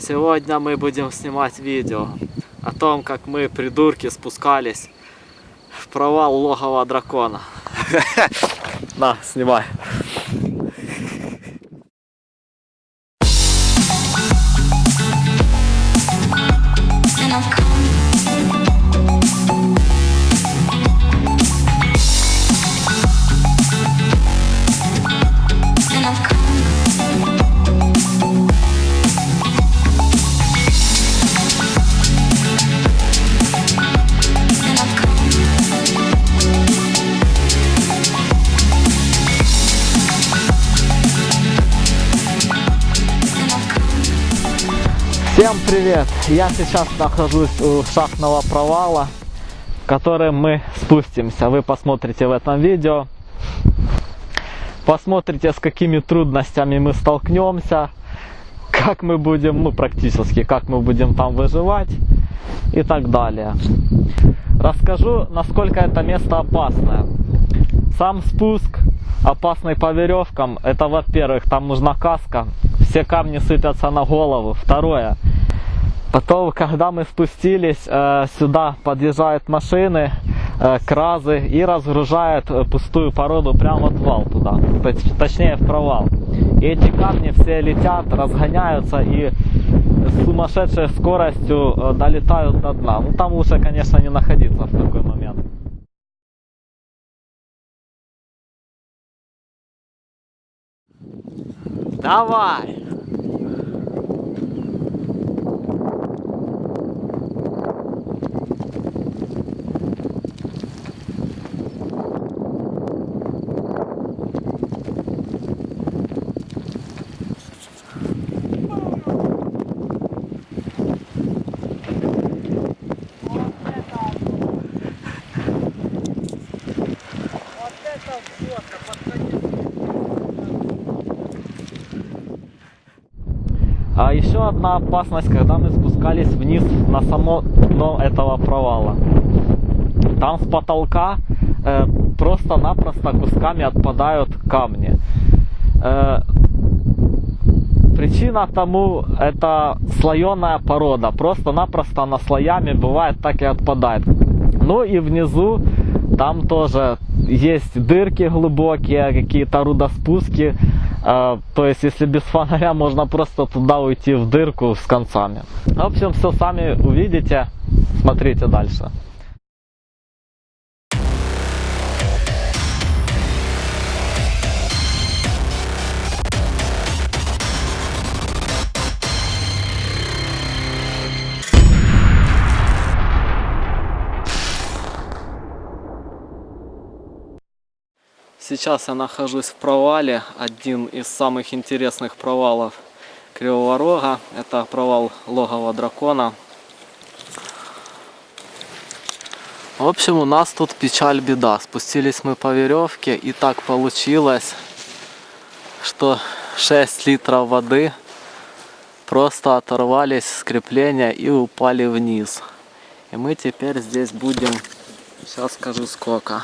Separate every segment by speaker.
Speaker 1: Сегодня мы будем снимать видео о том, как мы, придурки, спускались в провал логова дракона. На, снимай. Всем привет! Я сейчас нахожусь у шахтного провала, в который мы спустимся. Вы посмотрите в этом видео. Посмотрите, с какими трудностями мы столкнемся, как мы будем, ну практически, как мы будем там выживать и так далее. Расскажу, насколько это место опасное. Сам спуск опасный по веревкам, это во-первых, там нужна каска, все камни сыпятся на голову. Второе, потом, когда мы спустились, э, сюда подъезжают машины, э, кразы и разгружают пустую породу прямо в вал туда, точ- точнее в провал. И эти камни все летят, разгоняются и сумасшедшей скоростью э, долетают до дна. Ну там лучше, конечно, не находиться в такой момент. Давай! А еще одна опасность, когда мы спускались вниз на само дно этого провала. Там с потолка э, просто-напросто кусками отпадают камни. Э, причина тому это слоеная порода. Просто-напросто она слоями бывает так и отпадает. Ну и внизу там тоже есть дырки глубокие, какие-то рудоспуски. Э, то есть, если без фонаря, можно просто туда уйти в дырку с концами. В общем, все сами увидите. Смотрите дальше. Сейчас я нахожусь в провале, один из самых интересных провалов Кривого Рога. Это провал логова дракона. В общем, у нас тут печаль беда. Спустились мы по веревке и так получилось, что 6 литров воды просто оторвались с крепления и упали вниз. И мы теперь здесь будем, сейчас скажу сколько.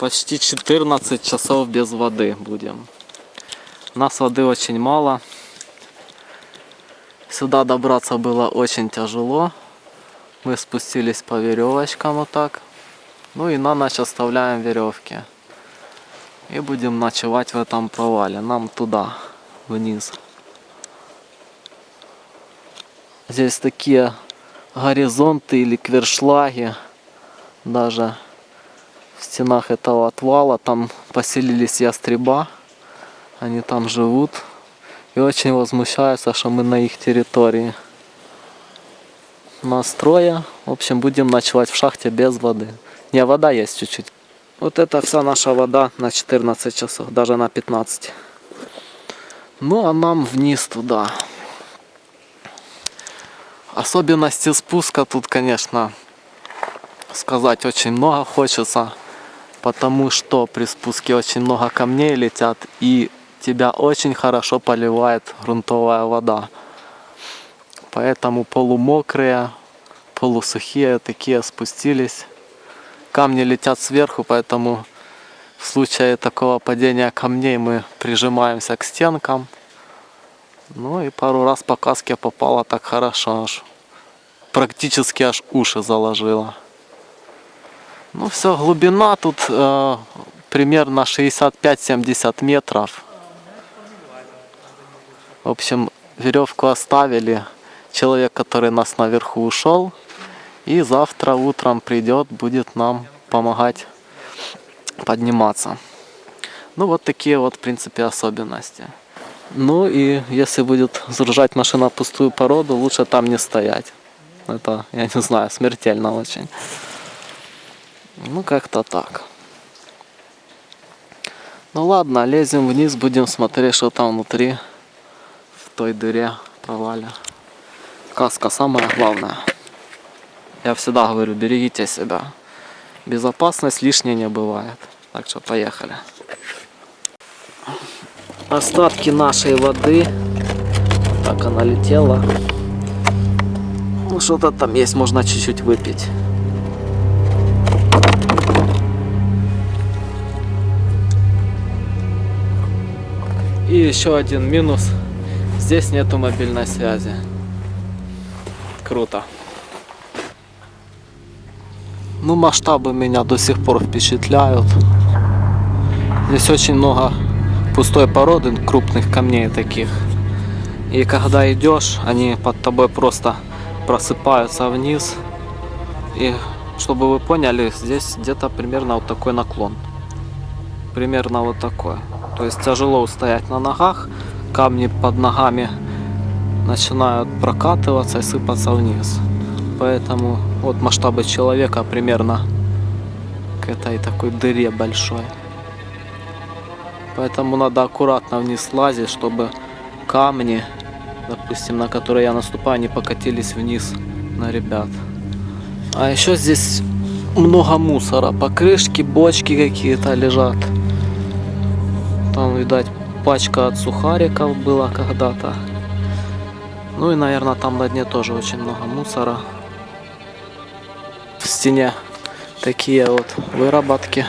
Speaker 1: Почти 14 часов без воды будем. У нас воды очень мало. Сюда добраться было очень тяжело. Мы спустились по веревочкам вот так. Ну и на ночь оставляем веревки. И будем ночевать в этом провале. Нам туда, вниз. Здесь такие горизонты или квершлаги. Даже в стенах этого отвала. Там поселились ястреба. Они там живут. И очень возмущаются, что мы на их территории. Настроя. В общем, будем ночевать в шахте без воды. Не, вода есть чуть-чуть. Вот это вся наша вода на 14 часов, даже на 15. Ну, а нам вниз туда. Особенности спуска тут, конечно, сказать очень много хочется потому что при спуске очень много камней летят и тебя очень хорошо поливает грунтовая вода. Поэтому полумокрые, полусухие такие спустились. Камни летят сверху, поэтому В случае такого падения камней мы прижимаемся к стенкам. Ну и пару раз по каске попало так хорошо, аж практически аж уши заложило. Ну все, глубина тут э, примерно 65-70 метров. В общем, веревку оставили. Человек, который нас наверху ушел. И завтра утром придет, будет нам помогать подниматься. Ну вот такие вот, в принципе, особенности. Ну и если будет загружать машина пустую породу, лучше там не стоять. Это, я не знаю, смертельно очень. Ну как-то так. Ну ладно, лезем вниз, будем смотреть, что там внутри, в той дыре провале. Каска самое главное. Я всегда говорю, берегите себя. Безопасность лишней не бывает. Так что поехали. Остатки нашей воды. Так она летела. Ну что-то там есть, можно чуть-чуть выпить. И еще один минус. Здесь нету мобильной связи. Круто. Ну, масштабы меня до сих пор впечатляют. Здесь очень много пустой породы, крупных камней таких. И когда идешь, они под тобой просто просыпаются вниз. И чтобы вы поняли, здесь где-то примерно вот такой наклон. Примерно вот такой. То есть тяжело устоять на ногах, камни под ногами начинают прокатываться и сыпаться вниз. Поэтому вот масштабы человека примерно к этой такой дыре большой. Поэтому надо аккуратно вниз лазить, чтобы камни, допустим, на которые я наступаю, не покатились вниз на ребят. А еще здесь много мусора. Покрышки, бочки какие-то лежат. Там, видать, пачка от сухариков была когда-то. Ну и, наверное, там на дне тоже очень много мусора. В стене такие вот выработки.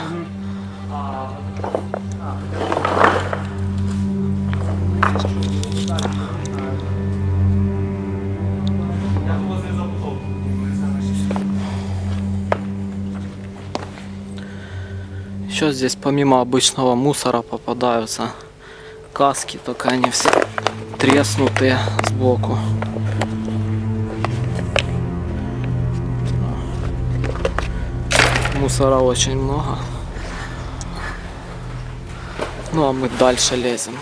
Speaker 1: Еще здесь помимо обычного мусора попадаются каски, только они все треснутые сбоку. Мусора очень много. Ну а мы дальше лезем.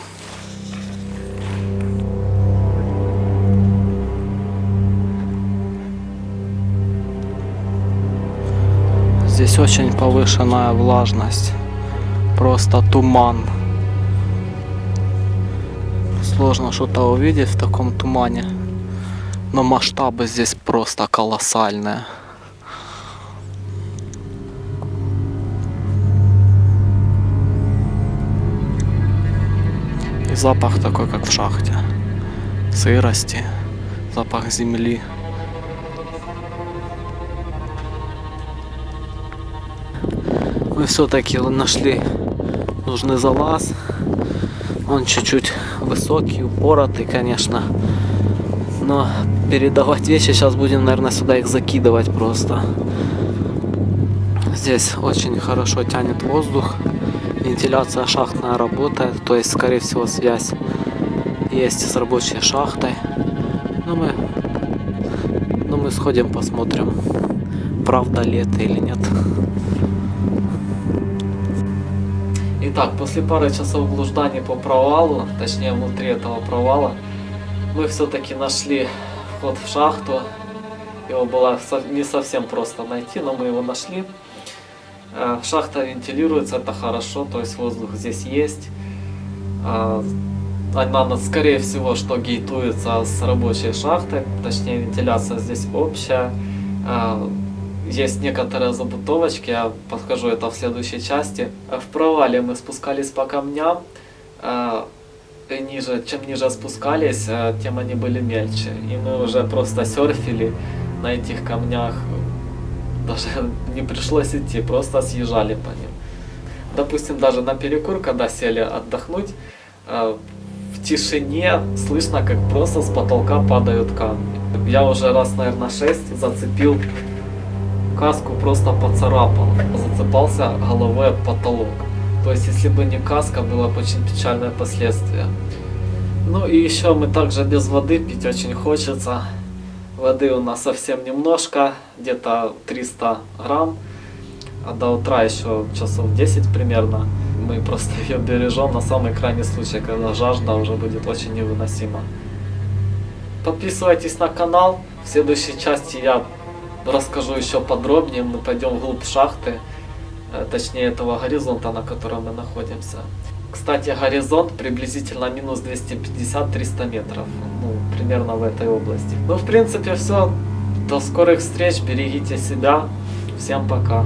Speaker 1: Здесь очень повышенная влажность. Просто туман. Сложно что-то увидеть в таком тумане. Но масштабы здесь просто колоссальные. И запах такой, как в шахте. Сырости, запах земли. Мы все-таки нашли нужный залаз. Он чуть-чуть высокий, упоротый, конечно. Но передавать вещи сейчас будем, наверное, сюда их закидывать просто. Здесь очень хорошо тянет воздух. Вентиляция шахтная работает. То есть, скорее всего, связь есть с рабочей шахтой. Но мы, но мы сходим, посмотрим, правда ли это или нет. Итак, после пары часов блужданий по провалу, точнее внутри этого провала, мы все-таки нашли вход в шахту. Его было не совсем просто найти, но мы его нашли. Э, шахта вентилируется, это хорошо, то есть воздух здесь есть. Э, она, скорее всего, что гейтуется с рабочей шахтой, точнее вентиляция здесь общая. Есть некоторые забутовочки, я подскажу это в следующей части. В провале мы спускались по камням, э, и ниже, чем ниже спускались, э, тем они были мельче. И мы уже просто серфили на этих камнях, даже не пришлось идти, просто съезжали по ним. допустим, даже на перекур, когда сели отдохнуть, э, в тишине слышно, как просто с потолка падают камни. Я уже раз, наверное, 6 зацепил каску, просто поцарапал, зацепался головой об потолок. То есть, если бы не каска, было бы очень печальное последствие. Ну и еще мы также без воды пить очень хочется. Воды у нас совсем немножко, где-то 300 грамм. А до утра еще часов 10 примерно. Мы просто ее бережем на самый крайний случай, когда жажда уже будет очень невыносима. Подписывайтесь на канал. В следующей части я расскажу еще подробнее. Мы пойдем вглубь шахты, э, точнее этого горизонта, на котором мы находимся. Кстати, горизонт приблизительно минус 250-300 метров. Ну, примерно в этой области. Ну, в принципе, все. До скорых встреч. Берегите себя. Всем пока.